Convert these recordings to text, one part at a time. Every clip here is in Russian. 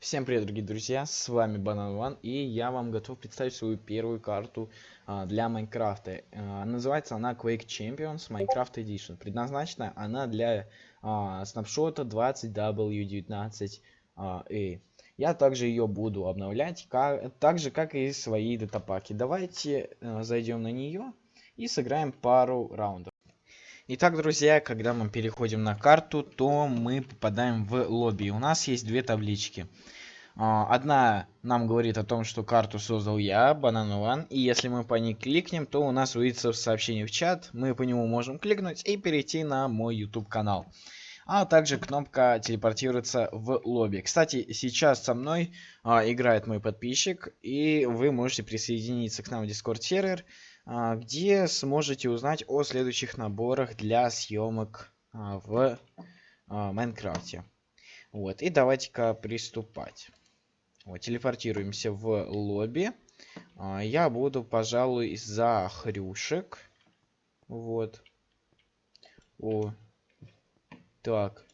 Всем привет, дорогие друзья, с вами Банан Ван, и я вам готов представить свою первую карту а, для Майнкрафта. А, называется она Quake Champions Minecraft Edition. Предназначена она для а, снапшота 20W19A. А, я также ее буду обновлять, как, так же как и свои датапаки. Давайте а, зайдем на нее и сыграем пару раундов. Итак, друзья, когда мы переходим на карту, то мы попадаем в лобби. У нас есть две таблички. А, одна нам говорит о том, что карту создал я, Банан и если мы по ней кликнем, то у нас увидится сообщение в чат, мы по нему можем кликнуть и перейти на мой YouTube канал. А также кнопка телепортируется в лобби. Кстати, сейчас со мной а, играет мой подписчик, и вы можете присоединиться к нам в Discord сервер. А, где сможете узнать о следующих наборах для съемок а, в а, Майнкрафте. Вот, и давайте-ка приступать. Вот, телепортируемся в лобби. Я буду, пожалуй, за хрюшек. Вот. О. Так.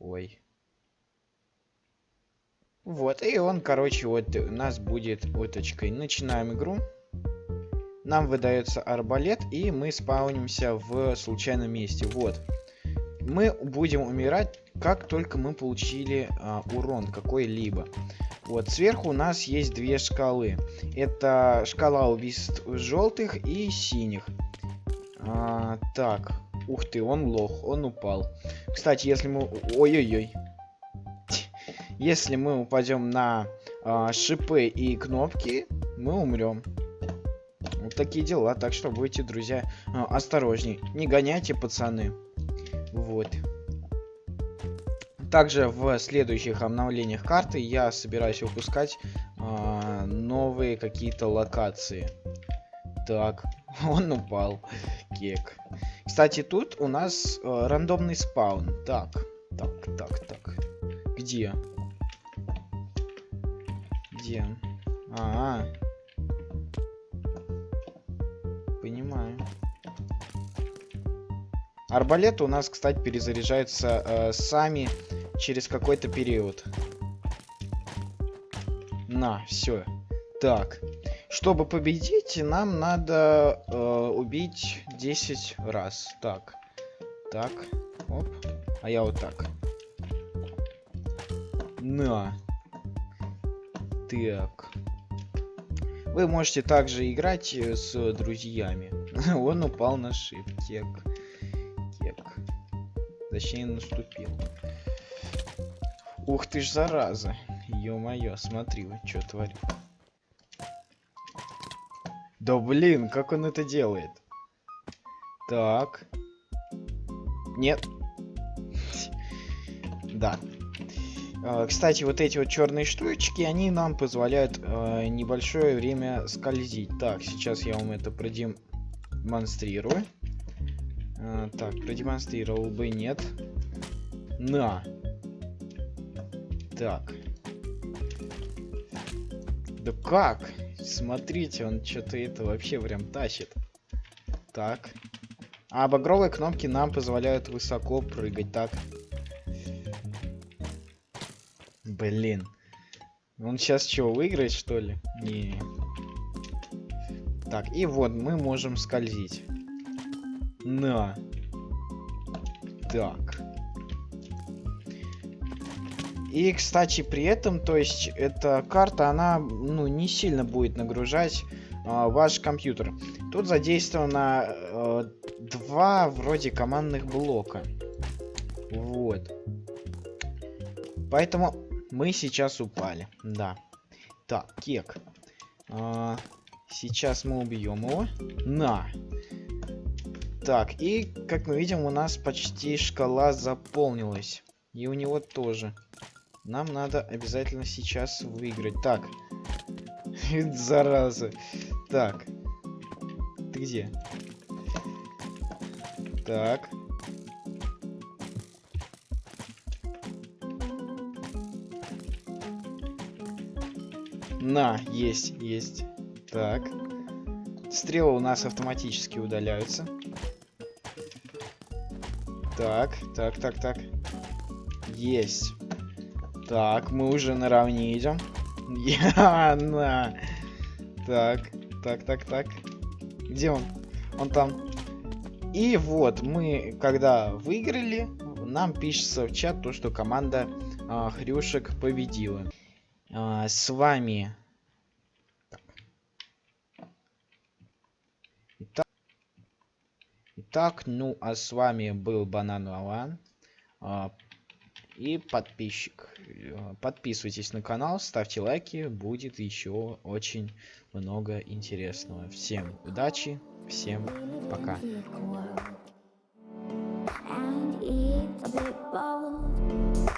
Ой. Вот, и он, короче, вот у нас будет уточкой. Начинаем игру нам выдается арбалет, и мы спаунимся в случайном месте. Вот. Мы будем умирать, как только мы получили а, урон какой-либо. Вот, сверху у нас есть две шкалы. Это шкала убийств желтых и синих. А, так, ух ты, он лох, он упал. Кстати, если мы... Ой-ой-ой. Если мы упадем на а, шипы и кнопки, мы умрем. Вот такие дела. Так что будьте, друзья, а, осторожней. Не гоняйте, пацаны. Вот. Также в следующих обновлениях карты я собираюсь выпускать э, новые какие-то локации. Так, он упал. Кек. Кстати, тут у нас э, рандомный спаун. Так, так, так, так. Где? Где? А, -а, -а. Арбалеты у нас, кстати, перезаряжаются э, сами через какой-то период. На, все. Так. Чтобы победить, нам надо э, убить 10 раз. Так. Так. Оп. А я вот так. На. Так. Вы можете также играть э, с друзьями. Он упал на шиптек. Точнее, наступил. Ух ты ж, зараза. Ё-моё, смотри, вот что творит. Да блин, как он это делает? Так. Нет. Да. А, кстати, вот эти вот черные штучки, они нам позволяют э, небольшое время скользить. Так, сейчас я вам это продемонстрирую. А, так, продемонстрировал бы, нет. На. Так. Да как? Смотрите, он что-то это вообще прям тащит. Так. А багровые кнопки нам позволяют высоко прыгать. Так. Блин. Он сейчас что, выиграет, что ли? Не. Так, и вот мы можем скользить. На. Так. И, кстати, при этом, то есть, эта карта, она, ну, не сильно будет нагружать э, ваш компьютер. Тут задействовано э, два, вроде, командных блока. Вот. Поэтому мы сейчас упали. Да. Так, кек. Э, сейчас мы убьем его. На. Так, и, как мы видим, у нас почти шкала заполнилась. И у него тоже. Нам надо обязательно сейчас выиграть. Так. Зараза. Так. Ты где? Так. На, есть, есть. Так. Стрелы у нас автоматически удаляются. Так, так, так, так. Есть. Так, мы уже наравне идем. Я на. Так, так, так, так. Где он? Он там. И вот, мы, когда выиграли, нам пишется в чат то, что команда а, Хрюшек победила. А, с вами... Итак, ну а с вами был Банан Лаван а, и подписчик. Э, Подписывайтесь на канал, ставьте лайки, будет еще очень много интересного. Всем удачи, всем пока. and it's a bit bold,